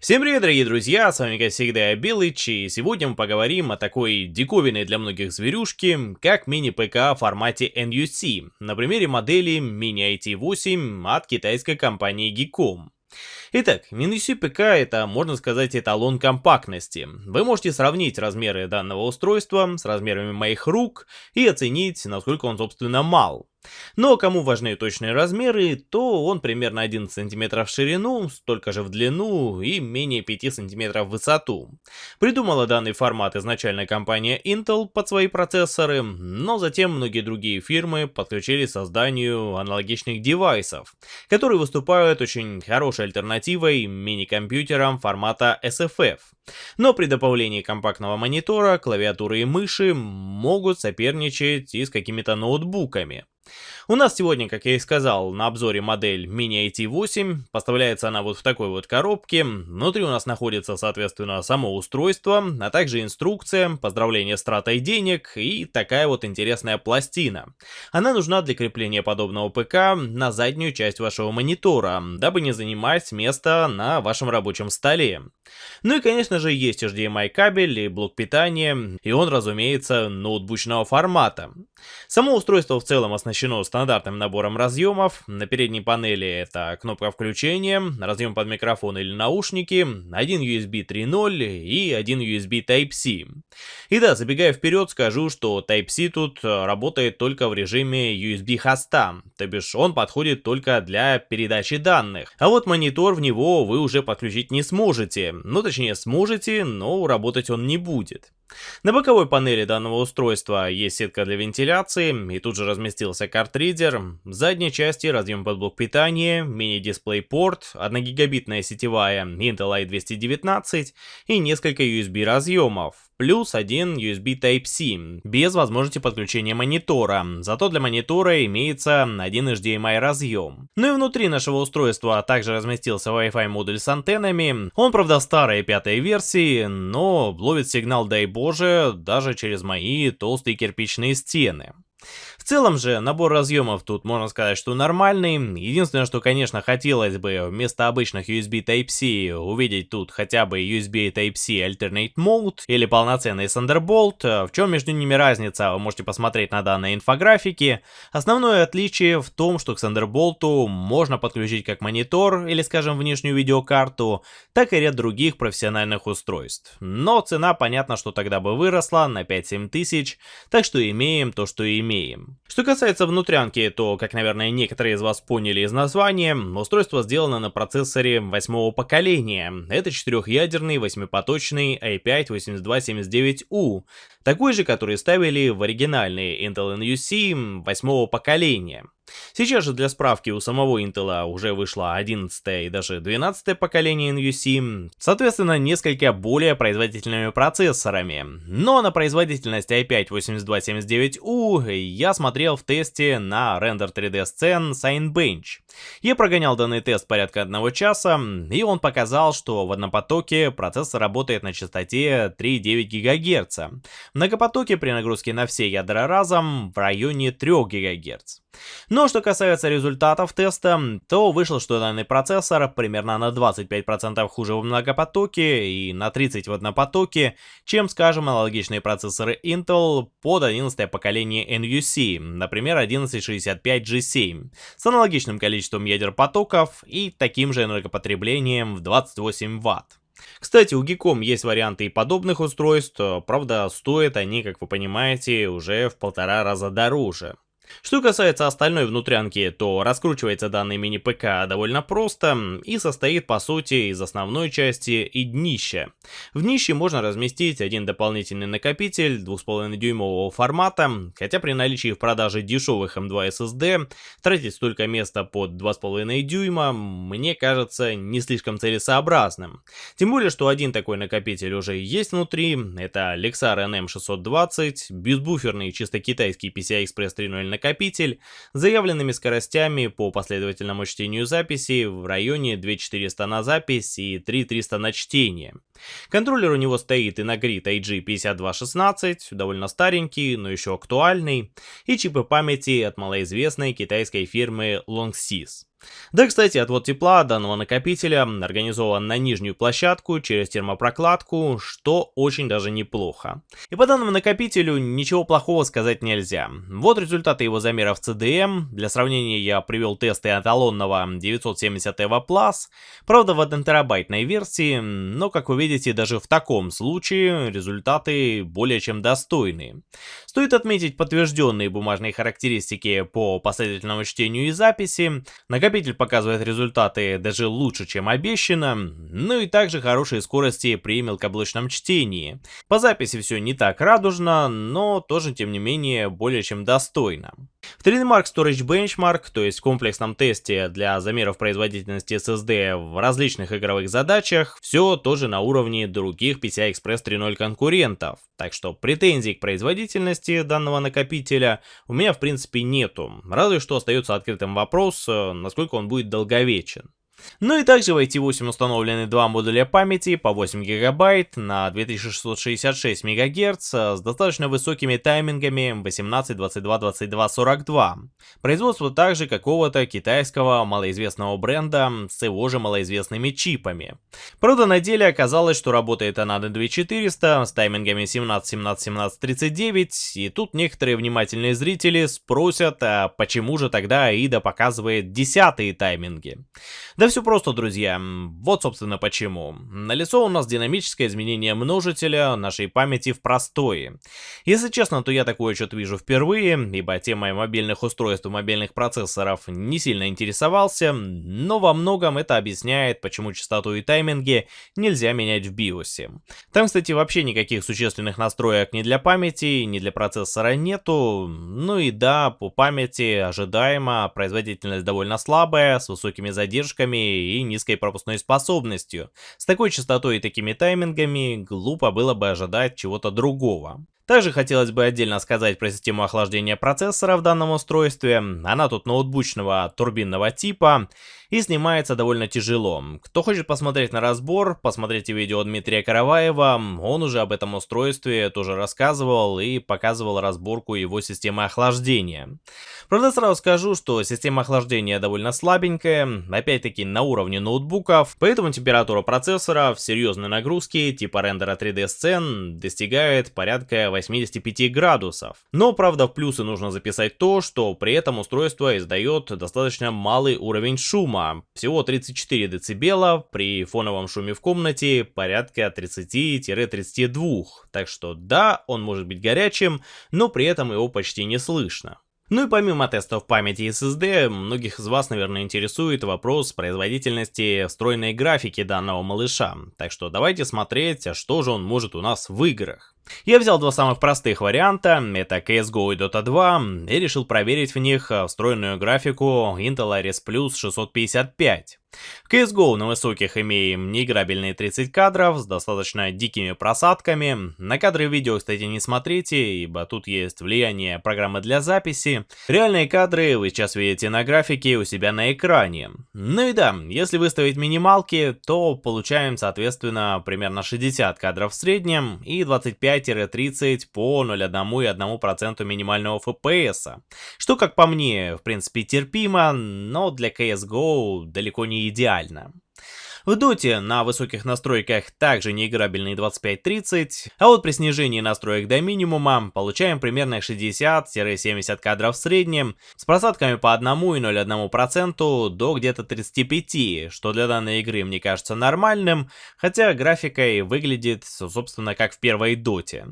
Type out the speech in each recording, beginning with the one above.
Всем привет, дорогие друзья, с вами как всегда Белыч, и сегодня мы поговорим о такой диковинной для многих зверюшке, как мини-ПК в формате NUC, на примере модели Mini IT8 от китайской компании Geekom. Итак, MiniC ПК это, можно сказать, эталон компактности. Вы можете сравнить размеры данного устройства с размерами моих рук и оценить, насколько он, собственно, мал. Но кому важны точные размеры, то он примерно 11 см в ширину, столько же в длину и менее 5 см в высоту. Придумала данный формат изначально компания Intel под свои процессоры, но затем многие другие фирмы подключили к созданию аналогичных девайсов, которые выступают очень хорошей альтернативой мини-компьютерам формата SFF. Но при добавлении компактного монитора, клавиатуры и мыши могут соперничать и с какими-то ноутбуками. У нас сегодня, как я и сказал, на обзоре модель Mini IT8. Поставляется она вот в такой вот коробке. Внутри у нас находится, соответственно, само устройство, а также инструкция, поздравление с тратой денег и такая вот интересная пластина. Она нужна для крепления подобного ПК на заднюю часть вашего монитора, дабы не занимать место на вашем рабочем столе. Ну и, конечно же, есть HDMI кабель и блок питания, и он, разумеется, ноутбучного формата. Само устройство в целом оснащено стандартным набором разъемов. На передней панели это кнопка включения, разъем под микрофон или наушники, один USB 3.0 и один USB Type-C. И да, забегая вперед, скажу, что Type-C тут работает только в режиме USB хоста, то бишь он подходит только для передачи данных. А вот монитор в него вы уже подключить не сможете, ну точнее сможете, но работать он не будет. На боковой панели данного устройства есть сетка для вентиляции, и тут же разместился картридер. В задней части разъем под блок питания, мини-дисплей порт, 1 гигабитная сетевая Intel i219 и несколько USB разъемов плюс один USB Type-C, без возможности подключения монитора, зато для монитора имеется один HDMI разъем. Ну и внутри нашего устройства также разместился Wi-Fi модуль с антеннами, он правда старой пятой версии, но ловит сигнал дай боже даже через мои толстые кирпичные стены. В целом же, набор разъемов тут можно сказать, что нормальный. Единственное, что, конечно, хотелось бы вместо обычных USB Type-C увидеть тут хотя бы USB Type-C Alternate Mode или полноценный Thunderbolt. В чем между ними разница, вы можете посмотреть на данной инфографике. Основное отличие в том, что к Thunderbolt можно подключить как монитор или, скажем, внешнюю видеокарту, так и ряд других профессиональных устройств. Но цена, понятно, что тогда бы выросла на 5-7 тысяч, так что имеем то, что имеем. Что касается внутрянки, то, как, наверное, некоторые из вас поняли из названия, устройство сделано на процессоре восьмого поколения. Это четырехъядерный восьмипоточный i5-8279U, такой же, который ставили в оригинальные Intel NUC восьмого поколения. Сейчас же для справки у самого Intel уже вышло 11 и даже 12 поколение NUC, соответственно несколько более производительными процессорами. Но на производительность i5-8279U я смотрел в тесте на Render 3D Scene Signbench. Я прогонял данный тест порядка одного часа, и он показал, что в однопотоке процессор работает на частоте 3,9 ГГц. В многопотоке при нагрузке на все ядра разом в районе 3 ГГц. Но что касается результатов теста, то вышло, что данный процессор примерно на 25% хуже в многопотоке и на 30% в однопотоке, чем, скажем, аналогичные процессоры Intel под 11 поколение NUC, например 1165G7, с аналогичным количеством ядер потоков и таким же энергопотреблением в 28 Вт. Кстати, у Geekom есть варианты и подобных устройств, правда стоят они, как вы понимаете, уже в полтора раза дороже. Что касается остальной внутрянки, то раскручивается данный мини-ПК довольно просто и состоит по сути из основной части и днища. В днище можно разместить один дополнительный накопитель 2,5 дюймового формата, хотя при наличии в продаже дешевых M2 SSD тратить столько места под 2,5 дюйма мне кажется не слишком целесообразным. Тем более, что один такой накопитель уже есть внутри, это Lexar NM620, безбуферный чисто китайский PCI Express 3.0 накопитель с заявленными скоростями по последовательному чтению записи в районе 2400 на запись и 3300 на чтение. Контроллер у него стоит и грид IG5216, довольно старенький, но еще актуальный, и чипы памяти от малоизвестной китайской фирмы Longsys. Да, кстати, отвод тепла данного накопителя организован на нижнюю площадку через термопрокладку, что очень даже неплохо. И по данному накопителю ничего плохого сказать нельзя. Вот результаты его замеров CDM. Для сравнения я привел тесты эталонного 970 EVO Plus, правда в 1 терабайтной версии, но как вы видите, даже в таком случае результаты более чем достойные. Стоит отметить подтвержденные бумажные характеристики по последовательному чтению и записи. Накопитель показывает результаты даже лучше, чем обещано, ну и также хорошие скорости при мелкоблочном чтении. По записи все не так радужно, но тоже тем не менее более чем достойно. В 3D Mark Storage Benchmark, то есть в комплексном тесте для замеров производительности SSD в различных игровых задачах, все тоже на уровне других PCI Express 3.0 конкурентов. Так что претензий к производительности данного накопителя у меня в принципе нету. Разве что остается открытым вопрос, э, насколько он будет долговечен. Ну и также в IT8 установлены два модуля памяти по 8 гигабайт на 2666 МГц с достаточно высокими таймингами 18, 22, 22, 42. Производство также какого-то китайского малоизвестного бренда с его же малоизвестными чипами. Правда на деле оказалось, что работает она на 2400 с таймингами 17, 17, 17, 39 и тут некоторые внимательные зрители спросят, а почему же тогда AIDA показывает десятые тайминги. Да все просто, друзья. Вот, собственно, почему. Налицо у нас динамическое изменение множителя нашей памяти в простое. Если честно, то я такой отчет вижу впервые, ибо темой мобильных устройств и мобильных процессоров не сильно интересовался, но во многом это объясняет, почему частоту и тайминги нельзя менять в биосе. Там, кстати, вообще никаких существенных настроек ни для памяти, ни для процессора нету. Ну и да, по памяти ожидаемо, производительность довольно слабая, с высокими задержками, и низкой пропускной способностью. С такой частотой и такими таймингами глупо было бы ожидать чего-то другого. Также хотелось бы отдельно сказать про систему охлаждения процессора в данном устройстве. Она тут ноутбучного турбинного типа и снимается довольно тяжело. Кто хочет посмотреть на разбор, посмотрите видео Дмитрия Караваева, он уже об этом устройстве тоже рассказывал и показывал разборку его системы охлаждения. Правда, сразу скажу, что система охлаждения довольно слабенькая, опять-таки на уровне ноутбуков, поэтому температура процессора в серьезной нагрузке типа рендера 3D сцен достигает порядка 85 градусов. Но, правда, в плюсы нужно записать то, что при этом устройство издает достаточно малый уровень шума, всего 34 дБ, при фоновом шуме в комнате порядка 30-32, так что да, он может быть горячим, но при этом его почти не слышно. Ну и помимо тестов памяти SSD, многих из вас, наверное, интересует вопрос производительности встроенной графики данного малыша. Так что давайте смотреть, а что же он может у нас в играх. Я взял два самых простых варианта, это CSGO и Dota 2, и решил проверить в них встроенную графику Intel Iris Plus 655. В CSGO на высоких имеем неиграбельные 30 кадров с достаточно дикими просадками. На кадры видео, кстати, не смотрите, ибо тут есть влияние программы для записи. Реальные кадры вы сейчас видите на графике у себя на экране. Ну и да, если выставить минималки, то получаем, соответственно, примерно 60 кадров в среднем и 25-30 по 0,1 и 1% минимального FPS. Что, как по мне, в принципе терпимо, но для CSGO далеко не идеально. В доте на высоких настройках также неиграбельные 25-30, а вот при снижении настроек до минимума получаем примерно 60-70 кадров в среднем, с просадками по 1,01% до где-то 35, что для данной игры мне кажется нормальным, хотя графикой выглядит, собственно, как в первой доте.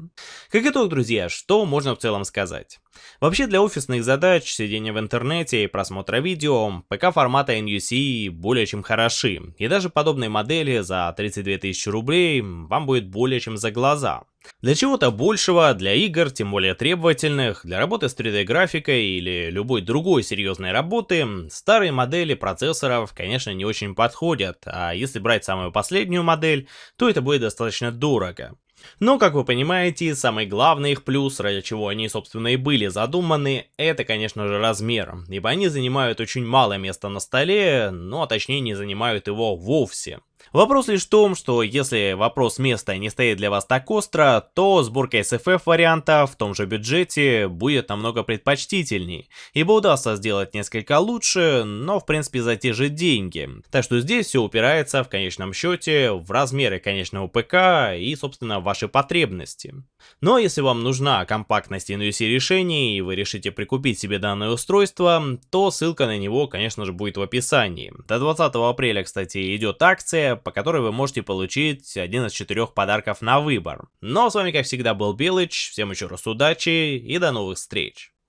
Как итог, друзья, что можно в целом сказать? Вообще для офисных задач, сидения в интернете и просмотра видео, ПК формата NUC более чем хороши, и даже подобные модели за 32 тысячи рублей вам будет более чем за глаза. Для чего-то большего, для игр, тем более требовательных, для работы с 3D графикой или любой другой серьезной работы, старые модели процессоров, конечно, не очень подходят, а если брать самую последнюю модель, то это будет достаточно дорого. Но, как вы понимаете, самый главный их плюс, ради чего они, собственно, и были задуманы, это, конечно же, размер, ибо они занимают очень мало места на столе, ну а точнее не занимают его вовсе. Вопрос лишь в том, что если вопрос места не стоит для вас так остро, то сборка SFF варианта в том же бюджете будет намного предпочтительней, ибо удастся сделать несколько лучше, но в принципе за те же деньги. Так что здесь все упирается в конечном счете в размеры конечного ПК и собственно ваши потребности. Но если вам нужна компактность NUC решений и вы решите прикупить себе данное устройство, то ссылка на него конечно же будет в описании. До 20 апреля кстати идет акция, по которой вы можете получить один из четырех подарков на выбор. Ну а с вами как всегда был Белыч, всем еще раз удачи и до новых встреч.